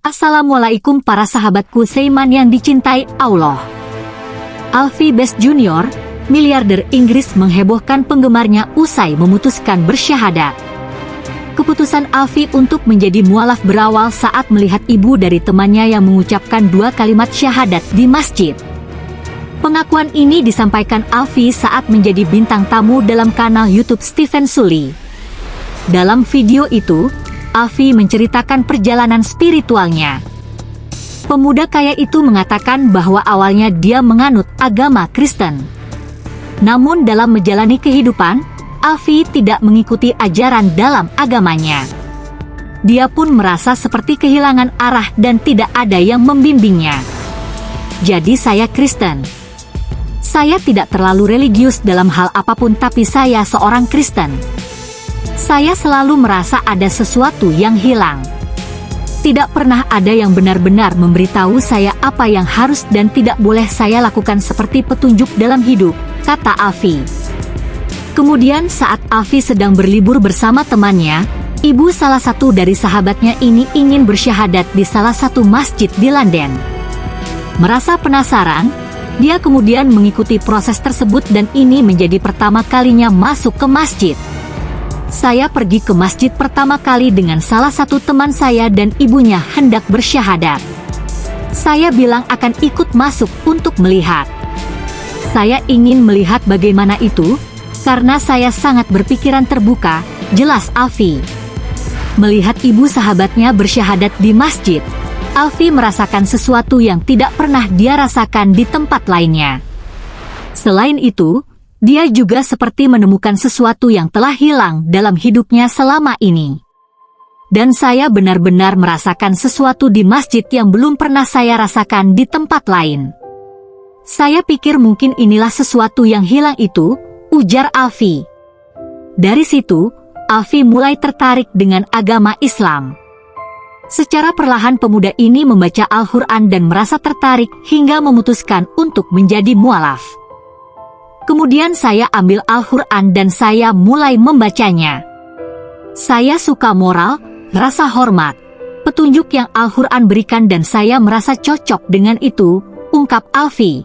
Assalamualaikum para sahabatku Seiman yang dicintai Allah. Alfie Best Junior, miliarder Inggris menghebohkan penggemarnya usai memutuskan bersyahadat. Keputusan Alfie untuk menjadi mualaf berawal saat melihat ibu dari temannya yang mengucapkan dua kalimat syahadat di masjid. Pengakuan ini disampaikan Alfie saat menjadi bintang tamu dalam kanal YouTube Stephen Sully. Dalam video itu, Alfi menceritakan perjalanan spiritualnya. Pemuda kaya itu mengatakan bahwa awalnya dia menganut agama Kristen. Namun dalam menjalani kehidupan, Alfi tidak mengikuti ajaran dalam agamanya. Dia pun merasa seperti kehilangan arah dan tidak ada yang membimbingnya. Jadi saya Kristen. Saya tidak terlalu religius dalam hal apa pun tapi saya seorang Kristen. Saya selalu merasa ada sesuatu yang hilang. Tidak pernah ada yang benar-benar memberitahu saya apa yang harus dan tidak boleh saya lakukan seperti petunjuk dalam hidup, kata Afi. Kemudian saat Afi sedang berlibur bersama temannya, ibu salah satu dari sahabatnya ini ingin bersyahadat di salah satu masjid di London. Merasa penasaran, dia kemudian mengikuti proses tersebut dan ini menjadi pertama kalinya masuk ke masjid saya pergi ke masjid pertama kali dengan salah satu teman saya dan ibunya hendak bersyahadat. Saya bilang akan ikut masuk untuk melihat. Saya ingin melihat bagaimana itu, karena saya sangat berpikiran terbuka, jelas Alfi. Melihat ibu sahabatnya bersyahadat di masjid, Alfi merasakan sesuatu yang tidak pernah dia rasakan di tempat lainnya. Selain itu, dia juga seperti menemukan sesuatu yang telah hilang dalam hidupnya selama ini. Dan saya benar-benar merasakan sesuatu di masjid yang belum pernah saya rasakan di tempat lain. Saya pikir mungkin inilah sesuatu yang hilang itu, ujar Alfi. Dari situ, Alfi mulai tertarik dengan agama Islam. Secara perlahan pemuda ini membaca Al-Quran dan merasa tertarik hingga memutuskan untuk menjadi mualaf. Kemudian saya ambil Al-Quran dan saya mulai membacanya. Saya suka moral, rasa hormat, petunjuk yang Al-Quran berikan dan saya merasa cocok dengan itu, ungkap Alfi.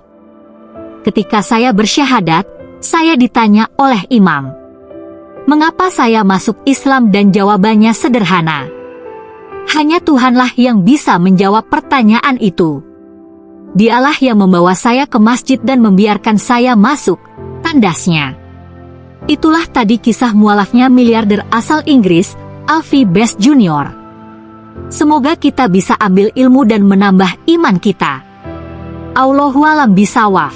Ketika saya bersyahadat, saya ditanya oleh imam. Mengapa saya masuk Islam dan jawabannya sederhana. Hanya Tuhanlah yang bisa menjawab pertanyaan itu. Dialah yang membawa saya ke masjid dan membiarkan saya masuk, tandasnya. Itulah tadi kisah mualafnya miliarder asal Inggris, Alfie Best Jr. Semoga kita bisa ambil ilmu dan menambah iman kita. Allahualam bisawaf.